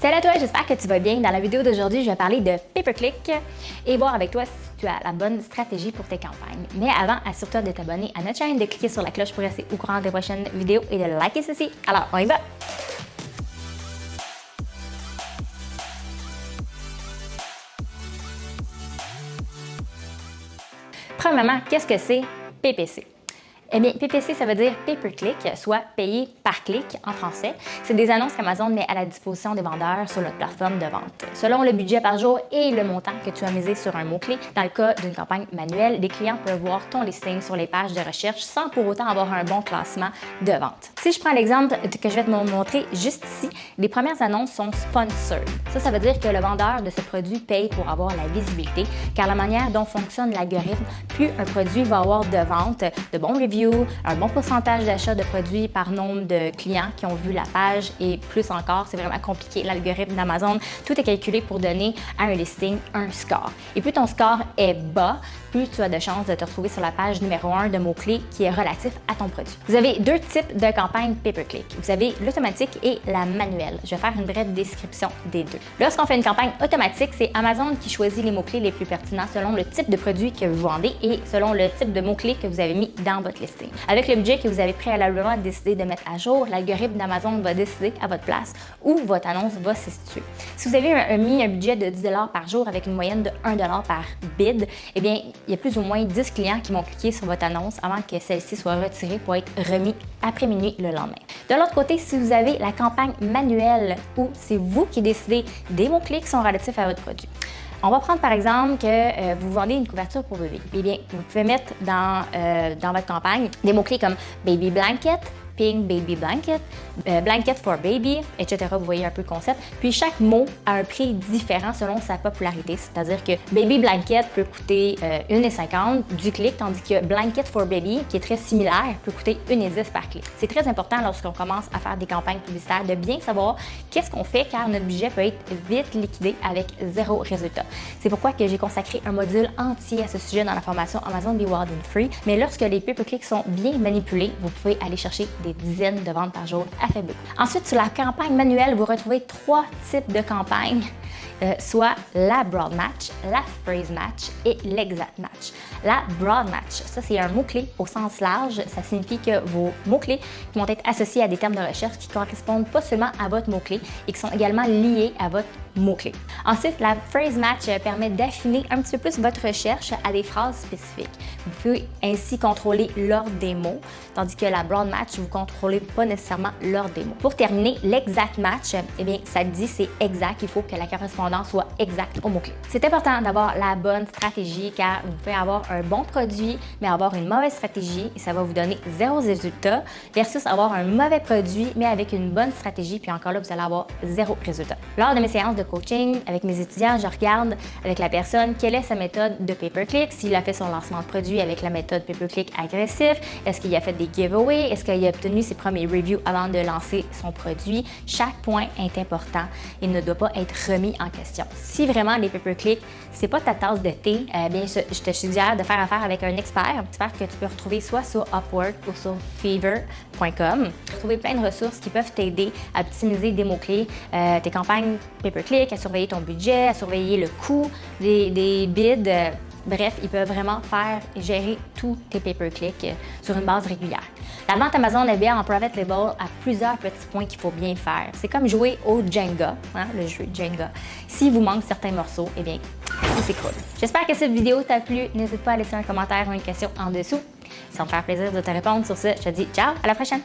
Salut à toi, j'espère que tu vas bien. Dans la vidéo d'aujourd'hui, je vais parler de pay-per-click et voir avec toi si tu as la bonne stratégie pour tes campagnes. Mais avant, assure-toi de t'abonner à notre chaîne, de cliquer sur la cloche pour rester au courant des prochaines vidéos et de liker ceci. Alors, on y va! Premièrement, qu'est-ce que c'est PPC? Eh bien, PPC, ça veut dire pay-per-click, soit payé par clic en français. C'est des annonces qu'Amazon met à la disposition des vendeurs sur leur plateforme de vente. Selon le budget par jour et le montant que tu as misé sur un mot-clé, dans le cas d'une campagne manuelle, les clients peuvent voir ton listing sur les pages de recherche sans pour autant avoir un bon classement de vente. Si je prends l'exemple que je vais te montrer juste ici, les premières annonces sont sponsored. Ça, ça veut dire que le vendeur de ce produit paye pour avoir la visibilité, car la manière dont fonctionne l'algorithme, plus un produit va avoir de ventes, de bons reviews, un bon pourcentage d'achat de produits par nombre de clients qui ont vu la page et plus encore, c'est vraiment compliqué. L'algorithme d'Amazon, tout est calculé pour donner à un listing un score. Et plus ton score est bas, plus tu as de chances de te retrouver sur la page numéro 1 de mots-clés qui est relatif à ton produit. Vous avez deux types de campagnes pay-per-click. Vous avez l'automatique et la manuelle. Je vais faire une brève description des deux. Lorsqu'on fait une campagne automatique, c'est Amazon qui choisit les mots-clés les plus pertinents selon le type de produit que vous vendez et selon le type de mots-clés que vous avez mis dans votre listing. Avec le budget que vous avez préalablement décidé de mettre à jour, l'algorithme d'Amazon va décider à votre place où votre annonce va se situer. Si vous avez mis un budget de 10 par jour avec une moyenne de 1 par bid, eh bien, il y a plus ou moins 10 clients qui vont cliquer sur votre annonce avant que celle-ci soit retirée pour être remis après minuit le lendemain. De l'autre côté, si vous avez la campagne manuelle où c'est vous qui décidez des mots-clés qui sont relatifs à votre produit. On va prendre par exemple que euh, vous vendez une couverture pour bébé. Eh bien, vous pouvez mettre dans, euh, dans votre campagne des mots-clés comme baby blanket, pink baby blanket, euh, blanket for baby, etc. Vous voyez un peu le concept. Puis chaque mot a un prix différent selon sa popularité, c'est-à-dire que baby blanket peut coûter euh, 1,50 du clic, tandis que blanket for baby, qui est très similaire, peut coûter 1,10 par clic. C'est très important lorsqu'on commence à faire des campagnes publicitaires de bien savoir qu'est-ce qu'on fait car notre budget peut être vite liquidé avec zéro résultat. C'est pourquoi que j'ai consacré un module entier à ce sujet dans la formation Amazon Be Wild and Free. Mais lorsque les pay-per-clics sont bien manipulés, vous pouvez aller chercher des dizaines de ventes par jour à faible. Ensuite, sur la campagne manuelle, vous retrouvez trois types de campagnes euh, soit la broad match, la phrase match et l'exact match. La broad match, ça c'est un mot-clé au sens large. Ça signifie que vos mots-clés vont être associés à des termes de recherche qui correspondent pas seulement à votre mot-clé et qui sont également liés à votre mot-clé. Ensuite, la phrase match permet d'affiner un petit peu plus votre recherche à des phrases spécifiques. Vous pouvez ainsi contrôler l'ordre des mots, tandis que la broad match, vous contrôlez pas nécessairement des mots. Pour terminer, l'exact match, eh bien, ça dit c'est exact, il faut que la correspondance soit exact au mot-clé. C'est important d'avoir la bonne stratégie car vous pouvez avoir un bon produit, mais avoir une mauvaise stratégie et ça va vous donner zéro résultat versus avoir un mauvais produit, mais avec une bonne stratégie, puis encore là, vous allez avoir zéro résultat. Lors de mes séances de coaching avec mes étudiants, je regarde avec la personne quelle est sa méthode de pay-per-click, s'il a fait son lancement de produit avec la méthode pay-per-click agressif, est-ce qu'il a fait des giveaways, est-ce qu'il a obtenu ses premiers reviews avant de lancer son produit. Chaque point est important et ne doit pas être remis en question si vraiment les pay-per-click, c'est pas ta tasse de thé, euh, bien, je te suggère de faire affaire avec un expert, un expert que tu peux retrouver soit sur Upwork ou sur Fever.com. Trouver plein de ressources qui peuvent t'aider à optimiser des mots-clés, euh, tes campagnes pay-per-click, à surveiller ton budget, à surveiller le coût des, des bids. Bref, ils peuvent vraiment faire gérer tous tes pay-per-click euh, sur une base régulière. La vente Amazon est bien en private label à plusieurs petits points qu'il faut bien faire. C'est comme jouer au Jenga, hein, le jeu Jenga. S'il vous manque certains morceaux, eh bien, c'est cool. J'espère que cette vidéo t'a plu. N'hésite pas à laisser un commentaire ou une question en dessous. Ça me faire plaisir de te répondre. Sur ce, je te dis ciao, à la prochaine!